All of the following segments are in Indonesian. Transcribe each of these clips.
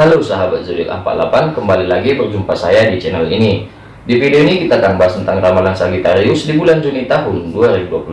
Halo sahabat zodiak 48 kembali lagi berjumpa saya di channel ini. Di video ini kita akan bahas tentang ramalan Sagittarius di bulan Juni tahun 2021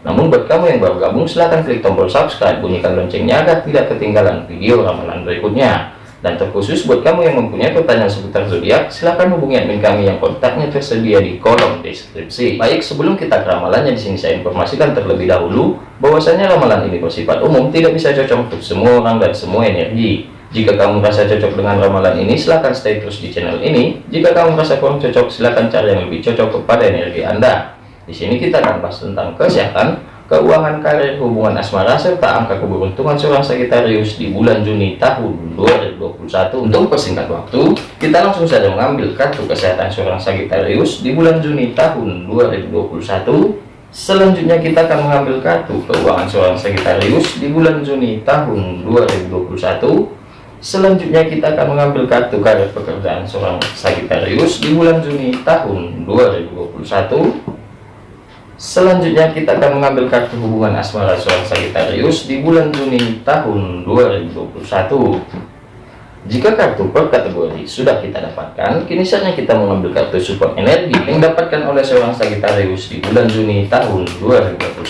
namun buat kamu yang baru gabung silahkan klik tombol subscribe bunyikan loncengnya agar tidak ketinggalan video ramalan berikutnya. Dan terkhusus buat kamu yang mempunyai pertanyaan seputar zodiak silahkan hubungi admin kami yang kontaknya tersedia di kolom deskripsi. Baik sebelum kita ke ramalannya di sini saya informasikan terlebih dahulu bahwasanya ramalan ini bersifat umum tidak bisa cocok untuk semua orang dan semua energi jika kamu merasa cocok dengan ramalan ini, silahkan stay terus di channel ini. Jika kamu merasa kurang cocok, silahkan cari yang lebih cocok kepada energi Anda. Di sini kita akan bahas tentang kesehatan, keuangan karir, hubungan asmara, serta angka keberuntungan seorang Sagittarius di bulan Juni tahun 2021. Untuk persingkat waktu, kita langsung saja mengambil kartu kesehatan seorang Sagittarius di bulan Juni tahun 2021. Selanjutnya kita akan mengambil kartu keuangan seorang Sagittarius di bulan Juni tahun 2021 Selanjutnya kita akan mengambil kartu karir pekerjaan seorang Sagittarius di bulan Juni tahun 2021. Selanjutnya kita akan mengambil kartu hubungan asmara seorang Sagittarius di bulan Juni tahun 2021. Jika kartu per kategori sudah kita dapatkan, kini saatnya kita mengambil kartu support energi yang dapatkan oleh seorang Sagittarius di bulan Juni tahun 2021.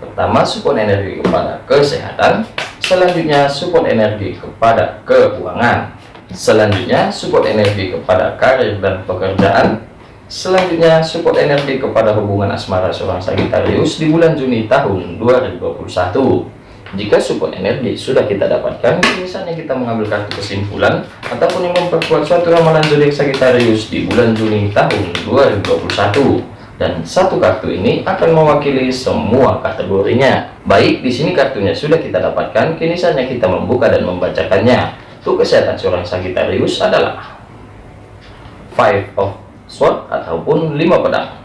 Pertama, support energi kepada kesehatan, Selanjutnya support energi kepada keuangan. Selanjutnya support energi kepada karir dan pekerjaan. Selanjutnya support energi kepada hubungan asmara seorang Sagittarius di bulan Juni tahun 2021. Jika support energi sudah kita dapatkan, misalnya kita mengambil kartu kesimpulan ataupun yang memperkuat suatu ramalan zodiak Sagittarius di bulan Juni tahun 2021 dan satu kartu ini akan mewakili semua kategorinya. Baik, di sini kartunya sudah kita dapatkan, kini saatnya kita membuka dan membacakannya. Untuk kesehatan seorang Sagittarius adalah Five of Swords ataupun lima pedang.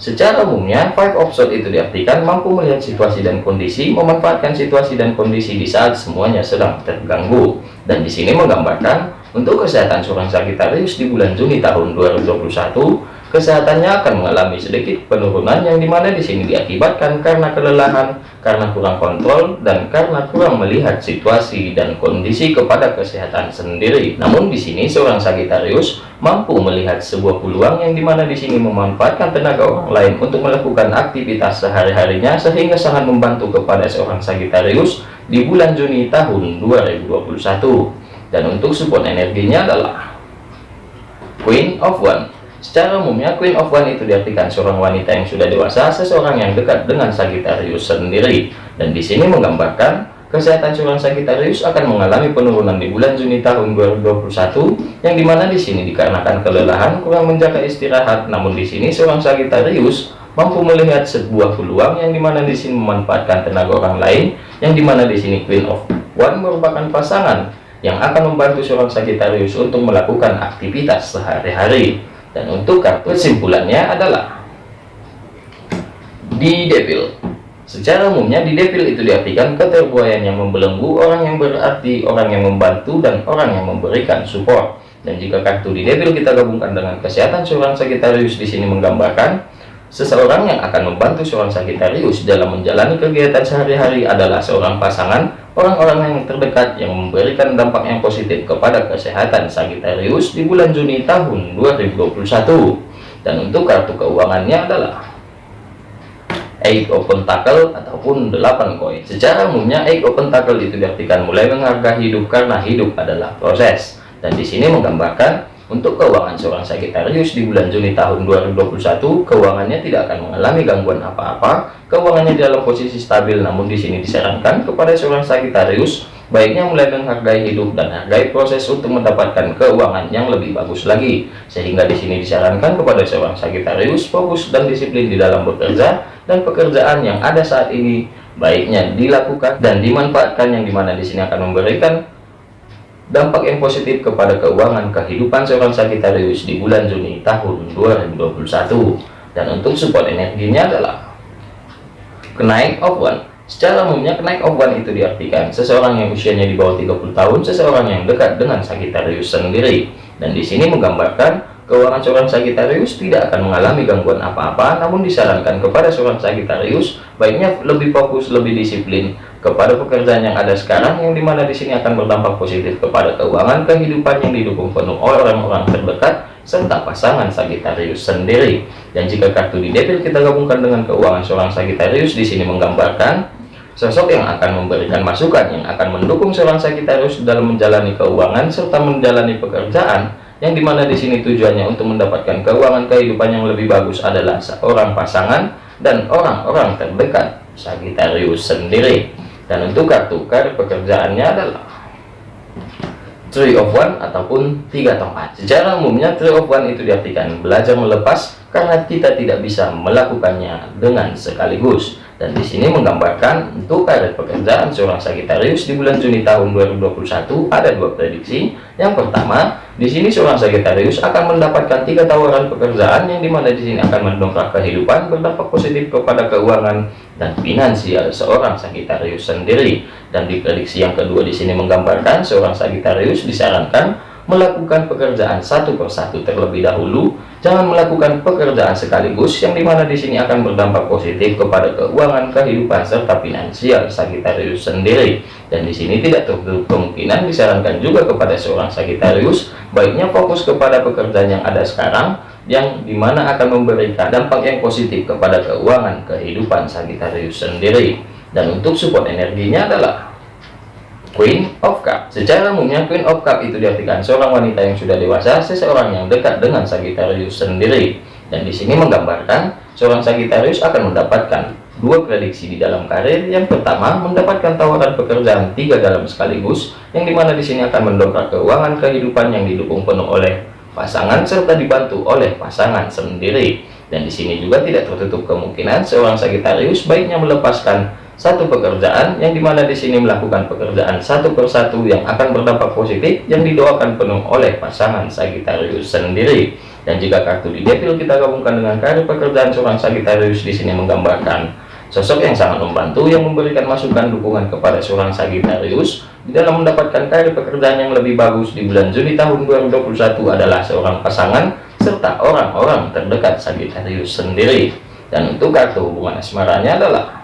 Secara umumnya, Five of Swords itu diartikan mampu melihat situasi dan kondisi, memanfaatkan situasi dan kondisi di saat semuanya sedang terganggu. Dan di sini menggambarkan untuk kesehatan seorang Sagittarius di bulan Juni tahun 2021, kesehatannya akan mengalami sedikit penurunan yang di mana di sini diakibatkan karena kelelahan, karena kurang kontrol, dan karena kurang melihat situasi dan kondisi kepada kesehatan sendiri. Namun di sini seorang Sagittarius mampu melihat sebuah peluang yang di mana di sini memanfaatkan tenaga orang lain untuk melakukan aktivitas sehari-harinya sehingga sangat membantu kepada seorang Sagittarius di bulan Juni tahun 2021. Dan untuk support energinya adalah Queen of One Secara umumnya Queen of One itu diartikan seorang wanita yang sudah dewasa, seseorang yang dekat dengan Sagittarius sendiri. Dan di sini menggambarkan kesehatan seorang Sagittarius akan mengalami penurunan di bulan Juni tahun 2021 yang di mana di sini dikarenakan kelelahan kurang menjaga istirahat. Namun di sini seorang Sagittarius mampu melihat sebuah peluang yang di mana di sini memanfaatkan tenaga orang lain yang di mana di sini Queen of One merupakan pasangan yang akan membantu seorang Sagittarius untuk melakukan aktivitas sehari-hari dan untuk kartu kesimpulannya adalah di devil secara umumnya di devil itu diartikan keterbuayan yang membelenggu orang yang berarti orang yang membantu dan orang yang memberikan support. Dan jika kartu di devil kita gabungkan dengan kesehatan seorang Sagittarius di sini menggambarkan seseorang yang akan membantu seorang Sagittarius dalam menjalani kegiatan sehari-hari adalah seorang pasangan orang-orang yang terdekat yang memberikan dampak yang positif kepada kesehatan Sagittarius di bulan Juni tahun 2021 dan untuk kartu keuangannya adalah Eight of Pentacle ataupun 8 koin. Secara umumnya Eight of Pentacle itu diartikan mulai menghargai hidup karena hidup adalah proses. Dan di sini menggambarkan untuk keuangan seorang Sagittarius di bulan Juni tahun 2021, keuangannya tidak akan mengalami gangguan apa-apa. Keuangannya dalam posisi stabil, namun di sini disarankan kepada seorang Sagittarius baiknya mulai menghargai hidup dan hargai proses untuk mendapatkan keuangan yang lebih bagus lagi. Sehingga di sini disarankan kepada seorang Sagittarius fokus dan disiplin di dalam bekerja dan pekerjaan yang ada saat ini baiknya dilakukan dan dimanfaatkan yang di mana di sini akan memberikan dampak yang positif kepada keuangan kehidupan seorang Sagittarius di bulan Juni tahun 2021 dan untuk support energinya adalah kenaik of one. Secara umumnya kenaik of one itu diartikan seseorang yang usianya di bawah 30 tahun seseorang yang dekat dengan Sagittarius sendiri. Dan di sini menggambarkan Keuangan seorang Sagittarius tidak akan mengalami gangguan apa-apa, namun disarankan kepada seorang Sagittarius baiknya lebih fokus, lebih disiplin kepada pekerjaan yang ada sekarang yang di mana di sini akan berdampak positif kepada keuangan kehidupan yang didukung penuh oleh orang-orang terdekat serta pasangan Sagittarius sendiri. Dan jika kartu di devil kita gabungkan dengan keuangan seorang Sagittarius di sini menggambarkan sosok yang akan memberikan masukan yang akan mendukung seorang Sagittarius dalam menjalani keuangan serta menjalani pekerjaan yang di mana di sini tujuannya untuk mendapatkan keuangan kehidupan yang lebih bagus adalah seorang pasangan dan orang-orang terdekat Sagittarius sendiri dan untuk kartu kartu pekerjaannya adalah Three of One ataupun tiga tongkat. Secara umumnya Three of One itu diartikan belajar melepas karena kita tidak bisa melakukannya dengan sekaligus dan di sini menggambarkan untuk karir pekerjaan seorang Sagitarius di bulan Juni tahun 2021 ada dua prediksi. Yang pertama, di sini seorang Sagitarius akan mendapatkan tiga tawaran pekerjaan yang di mana di sini akan mendongkrak kehidupan berdampak positif kepada keuangan dan finansial seorang Sagitarius sendiri. Dan di prediksi yang kedua di sini menggambarkan seorang Sagitarius disarankan melakukan pekerjaan satu persatu terlebih dahulu. Jangan melakukan pekerjaan sekaligus yang di mana di sini akan berdampak positif kepada keuangan kehidupan serta finansial Sagittarius sendiri. Dan di sini tidak tertutup kemungkinan disarankan juga kepada seorang Sagittarius baiknya fokus kepada pekerjaan yang ada sekarang yang di mana akan memberikan dampak yang positif kepada keuangan kehidupan Sagittarius sendiri. Dan untuk support energinya adalah Queen of Cup Secara umumnya Queen of Cup itu diartikan seorang wanita yang sudah dewasa, seseorang yang dekat dengan Sagittarius sendiri. Dan di sini menggambarkan seorang Sagittarius akan mendapatkan dua prediksi di dalam karir. Yang pertama, mendapatkan tawaran pekerjaan tiga dalam sekaligus, yang di mana di sini akan mendongkrak keuangan kehidupan yang didukung penuh oleh pasangan serta dibantu oleh pasangan sendiri. Dan di sini juga tidak tertutup kemungkinan seorang Sagittarius baiknya melepaskan satu pekerjaan yang di mana di sini melakukan pekerjaan satu persatu yang akan berdampak positif yang didoakan penuh oleh pasangan Sagittarius sendiri. Dan jika kartu di devil kita gabungkan dengan kartu pekerjaan seorang Sagittarius di sini menggambarkan sosok yang sangat membantu yang memberikan masukan dukungan kepada seorang Sagittarius. Di dalam mendapatkan karir pekerjaan yang lebih bagus di bulan Juni tahun 2021 adalah seorang pasangan serta orang-orang terdekat Sagittarius sendiri. Dan untuk kartu hubungan asmaranya adalah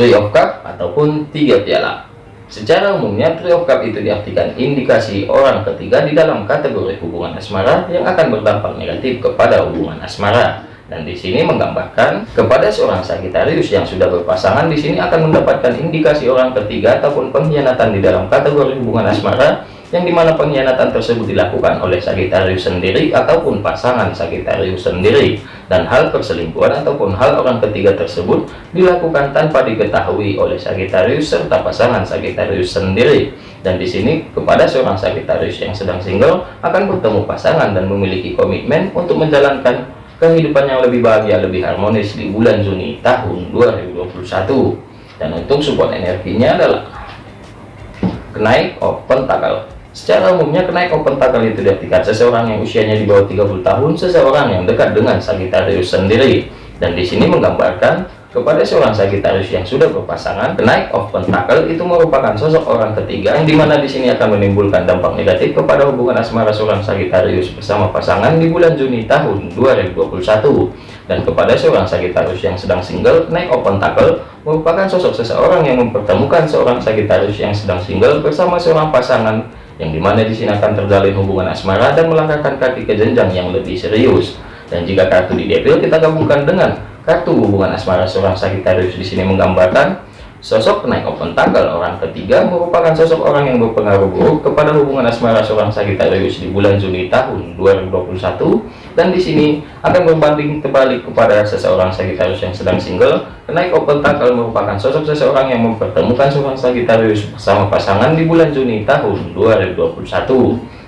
Three of Cup ataupun tiga piala. Secara umumnya Three of Cup itu diartikan indikasi orang ketiga di dalam kategori hubungan asmara yang akan berdampak negatif kepada hubungan asmara. Dan di sini menggambarkan kepada seorang Sagittarius yang sudah berpasangan di sini akan mendapatkan indikasi orang ketiga ataupun pengkhianatan di dalam kategori hubungan asmara yang di mana pengkhianatan tersebut dilakukan oleh Sagittarius sendiri ataupun pasangan Sagittarius sendiri. Dan hal perselingkuhan ataupun hal orang ketiga tersebut dilakukan tanpa diketahui oleh Sagittarius serta pasangan Sagittarius sendiri. Dan di sini kepada seorang Sagittarius yang sedang single akan bertemu pasangan dan memiliki komitmen untuk menjalankan kehidupan yang lebih bahagia lebih harmonis di bulan Juni tahun 2021 dan untuk support energinya adalah kenaik open tanggal Secara umumnya kenaik open tackle itu diartikan seseorang yang usianya di bawah 30 tahun, seseorang yang dekat dengan Sagittarius sendiri. Dan di sini menggambarkan kepada seorang Sagittarius yang sudah berpasangan, kenaik of pentacle itu merupakan sosok orang ketiga yang di mana di sini akan menimbulkan dampak negatif kepada hubungan asmara seorang Sagittarius bersama pasangan di bulan Juni tahun 2021. Dan kepada seorang Sagittarius yang sedang single, kenaik of pentacle merupakan sosok seseorang yang mempertemukan seorang Sagittarius yang sedang single bersama seorang pasangan yang di mana di sini akan terjalin hubungan asmara dan melangkahkan kaki ke jenjang yang lebih serius. Dan jika kartu di devil kita gabungkan dengan kartu hubungan asmara seorang Sagittarius di sini menggambarkan Sosok penaik open tanggal orang ketiga merupakan sosok orang yang berpengaruh buruk kepada hubungan asmara seorang Sagittarius di bulan Juni tahun 2021 dan di sini akan berbanding terbalik kepada seseorang Sagittarius yang sedang single. Kenaik open tanggal merupakan sosok seseorang yang mempertemukan seorang Sagittarius bersama pasangan di bulan Juni tahun 2021.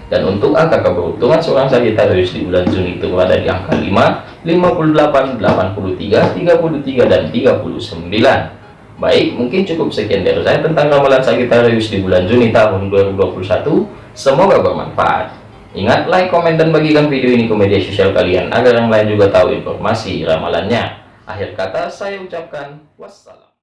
Dan untuk angka keberuntungan seorang Sagittarius di bulan Juni itu berada di angka 5, 58, 83, 33, dan 39. Baik, mungkin cukup sekian dari saya tentang ramalan Sagittarius di bulan Juni tahun 2021. Semoga bermanfaat. Ingat, like, komen, dan bagikan video ini ke media sosial kalian agar yang lain juga tahu informasi ramalannya. Akhir kata, saya ucapkan wassalam.